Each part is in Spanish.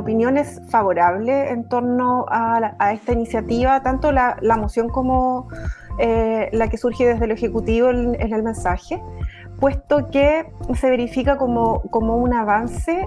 opinión es favorable en torno a, esta iniciativa, tanto la, moción como eh, la que surge desde el Ejecutivo en, el mensaje, puesto que se verifica como, como un avance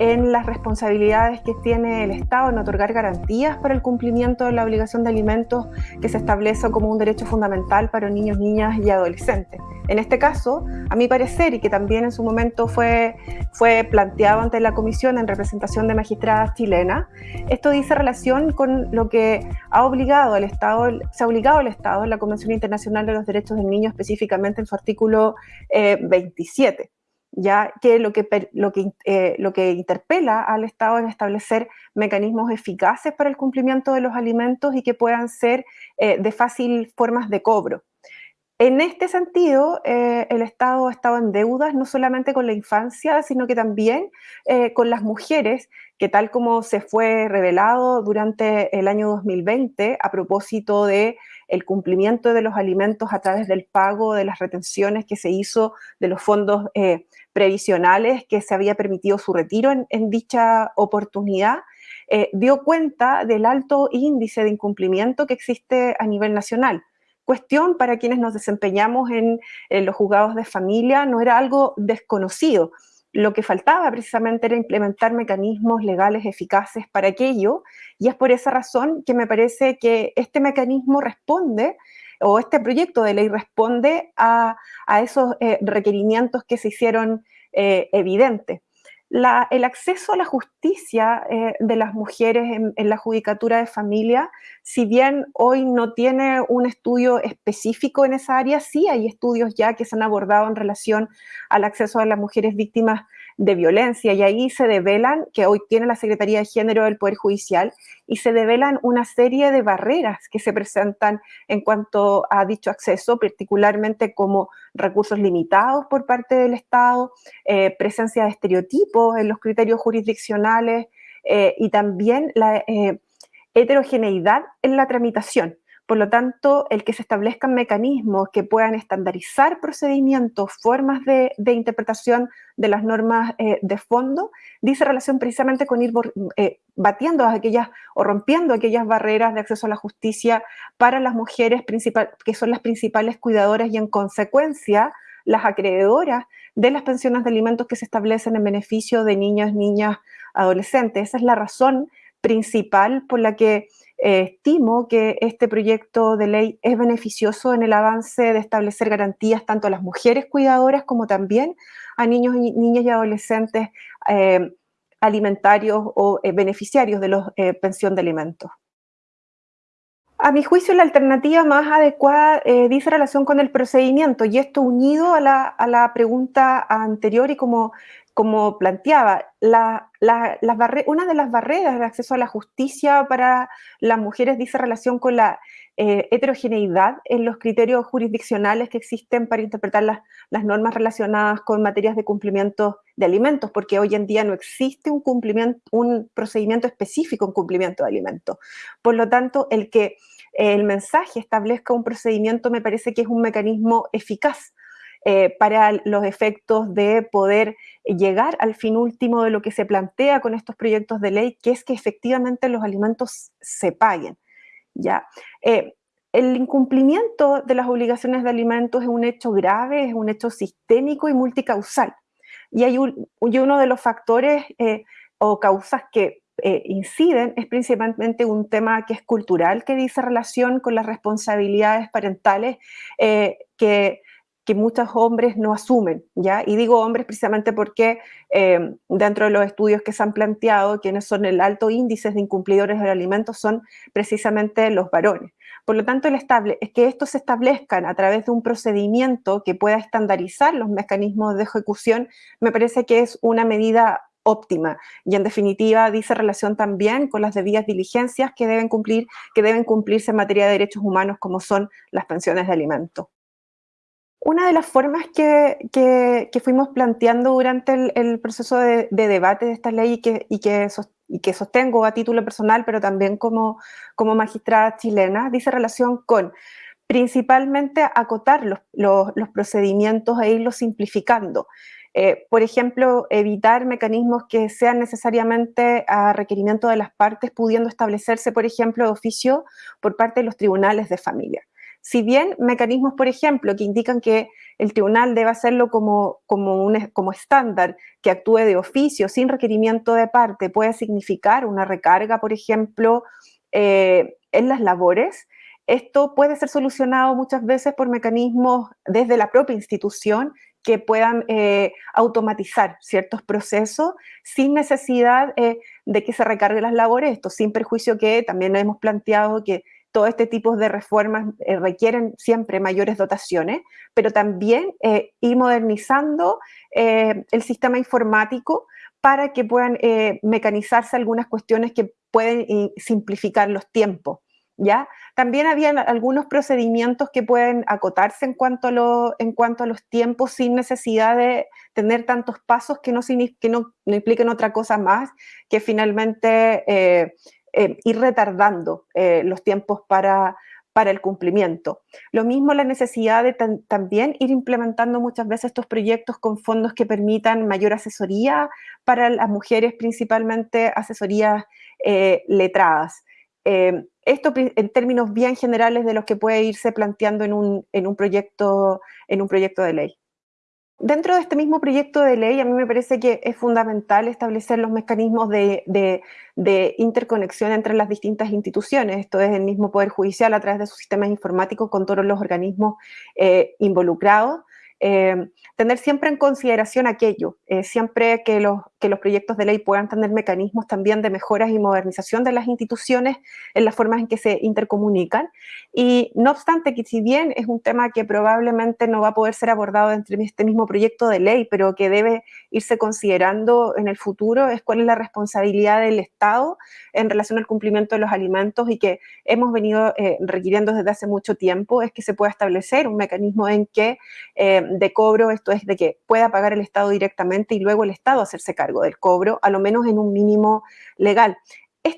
en las responsabilidades que tiene el Estado en otorgar garantías para el cumplimiento de la obligación de alimentos que se establece como un derecho fundamental para niños, niñas y adolescentes. En este caso, a mi parecer, y que también en su momento fue, fue planteado ante la Comisión en representación de magistradas chilenas, esto dice relación con lo que ha obligado al Estado, se ha obligado al Estado en la Convención Internacional de los Derechos del Niño, específicamente en su artículo 27. Ya que lo que, lo que, eh, lo que interpela al Estado es establecer mecanismos eficaces para el cumplimiento de los alimentos y que puedan ser eh, de fácil formas de cobro. En este sentido, eh, el Estado ha estado en deudas no solamente con la infancia, sino que también con las mujeres, que tal como se fue revelado durante el año 2020 a propósito de el cumplimiento de los alimentos a través del pago de las retenciones que se hizo de los fondos previsionales que se había permitido su retiro en, dicha oportunidad, eh, dio cuenta del alto índice de incumplimiento que existe a nivel nacional. Cuestión para quienes nos desempeñamos en, los juzgados de familia no era algo desconocido. Lo que faltaba precisamente era implementar mecanismos legales eficaces para aquello y es por esa razón que me parece que este mecanismo responde o este proyecto de ley responde a, esos eh, requerimientos que se hicieron eh, evidentes. el acceso a la justicia eh, de las mujeres en, la judicatura de familia, si bien hoy no tiene un estudio específico en esa área, sí hay estudios ya que se han abordado en relación al acceso a las mujeres víctimas de violencia y ahí se develan, que hoy tiene la Secretaría de Género del Poder Judicial, y se develan una serie de barreras que se presentan en cuanto a dicho acceso, particularmente como recursos limitados por parte del Estado, eh, presencia de estereotipos en los criterios jurisdiccionales eh, y también la eh, heterogeneidad en la tramitación. Por lo tanto, el que se establezcan mecanismos que puedan estandarizar procedimientos, formas de, interpretación de las normas eh, de fondo, dice relación precisamente con ir eh, batiendo aquellas o rompiendo aquellas barreras de acceso a la justicia para las mujeres que son las principales cuidadoras y en consecuencia las acreedoras de las pensiones de alimentos que se establecen en beneficio de niños, niñas, adolescentes. Esa es la razón principal por la que eh, estimo que este proyecto de ley es beneficioso en el avance de establecer garantías tanto a las mujeres cuidadoras como también a niños niñas y adolescentes eh, alimentarios o eh, beneficiarios de la pensión de alimentos. A mi juicio, la alternativa más adecuada dice relación con el procedimiento y esto unido a la, a la pregunta anterior y como como planteaba, la, una de las barreras de acceso a la justicia para las mujeres dice relación con la eh, heterogeneidad en los criterios jurisdiccionales que existen para interpretar las, normas relacionadas con materias de cumplimiento de alimentos, porque hoy en día no existe un, cumplimiento, un procedimiento específico en cumplimiento de alimentos. Por lo tanto, el que el mensaje establezca un procedimiento me parece que es un mecanismo eficaz eh, para los efectos de poder llegar al fin último de lo que se plantea con estos proyectos de ley, que es que efectivamente los alimentos se paguen. ¿ya? Eh, el incumplimiento de las obligaciones de alimentos es un hecho grave, es un hecho sistémico y multicausal. Y, hay uno de los factores eh, o causas que inciden es principalmente un tema que es cultural, que dice relación con las responsabilidades parentales que que muchos hombres no asumen, ¿ya? Y digo hombres precisamente porque eh, dentro de los estudios que se han planteado, quienes son el alto índice de incumplidores de alimentos son precisamente los varones. Por lo tanto, el estable, es que estos se establezcan a través de un procedimiento que pueda estandarizar los mecanismos de ejecución, me parece que es una medida óptima y en definitiva dice relación también con las debidas diligencias que deben cumplir que deben cumplirse en materia de derechos humanos como son las pensiones de alimentos. Una de las formas que, fuimos planteando durante el, proceso de, debate de esta ley y que, y que, sostengo a título personal, pero también como, como magistrada chilena, dice relación con principalmente acotar los, procedimientos e irlos simplificando. Eh, por ejemplo, evitar mecanismos que sean necesariamente a requerimiento de las partes, pudiendo establecerse, por ejemplo, de oficio por parte de los tribunales de familia. Si bien mecanismos, por ejemplo, que indican que el tribunal debe hacerlo como, como, un, como estándar, que actúe de oficio sin requerimiento de parte, puede significar una recarga, por ejemplo, eh, en las labores, esto puede ser solucionado muchas veces por mecanismos desde la propia institución que puedan eh, automatizar ciertos procesos sin necesidad eh, de que se recarguen las labores, esto sin perjuicio que también hemos planteado que todo este tipo de reformas eh, requieren siempre mayores dotaciones, pero también ir modernizando el sistema informático para que puedan mecanizarse algunas cuestiones que pueden simplificar los tiempos. ¿Ya? También había algunos procedimientos que pueden acotarse en cuanto a, en cuanto a los tiempos sin necesidad de tener tantos pasos que no, que no, impliquen otra cosa más que finalmente eh, eh, ir retardando eh, los tiempos para, para el cumplimiento. Lo mismo la necesidad de también ir implementando muchas veces estos proyectos con fondos que permitan mayor asesoría para las mujeres, principalmente asesorías letradas. Eh, esto en términos bien generales de lo que puede irse planteando en un, en un, proyecto, en un proyecto de ley. Dentro de este mismo proyecto de ley, a mí me parece que es fundamental establecer los mecanismos de, interconexión entre las distintas instituciones. Esto es el mismo Poder Judicial a través de sus sistemas informáticos con todos los organismos eh, involucrados. Eh, tener siempre en consideración aquello, eh, siempre que los, que los proyectos de ley puedan tener mecanismos también de mejoras y modernización de las instituciones en las formas en que se intercomunican. Y no obstante que si bien es un tema que probablemente no va a poder ser abordado dentro de este mismo proyecto de ley, pero que debe irse considerando en el futuro, es cuál es la responsabilidad del Estado en relación al cumplimiento de los alimentos y que hemos venido eh, requiriendo desde hace mucho tiempo, es que se pueda establecer un mecanismo en que de cobro, esto es de que pueda pagar el Estado directamente y luego el Estado hacerse cargo del cobro, a lo menos en un mínimo legal.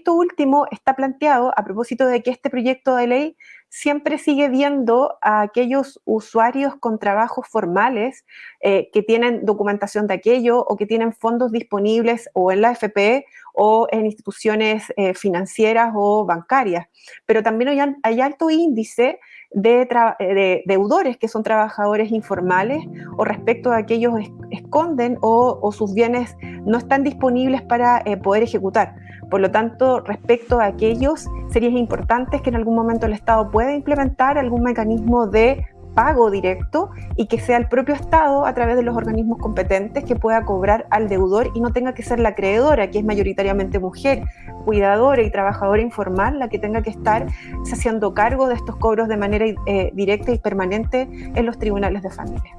Esto último está planteado a propósito de que este proyecto de ley siempre sigue viendo a aquellos usuarios con trabajos formales eh, que tienen documentación de aquello o que tienen fondos disponibles o en la FP o en instituciones eh, financieras o bancarias. Pero también hay, alto índice de, de, deudores que son trabajadores informales o respecto a aquellos esconden o, sus bienes no están disponibles para eh, poder ejecutar. Por lo tanto, respecto a aquellos, sería importante que en algún momento el Estado pueda implementar algún mecanismo de pago directo y que sea el propio Estado, a través de los organismos competentes, que pueda cobrar al deudor y no tenga que ser la acreedora, que es mayoritariamente mujer, cuidadora y trabajadora informal, la que tenga que estar haciendo cargo de estos cobros de manera eh, directa y permanente en los tribunales de familia.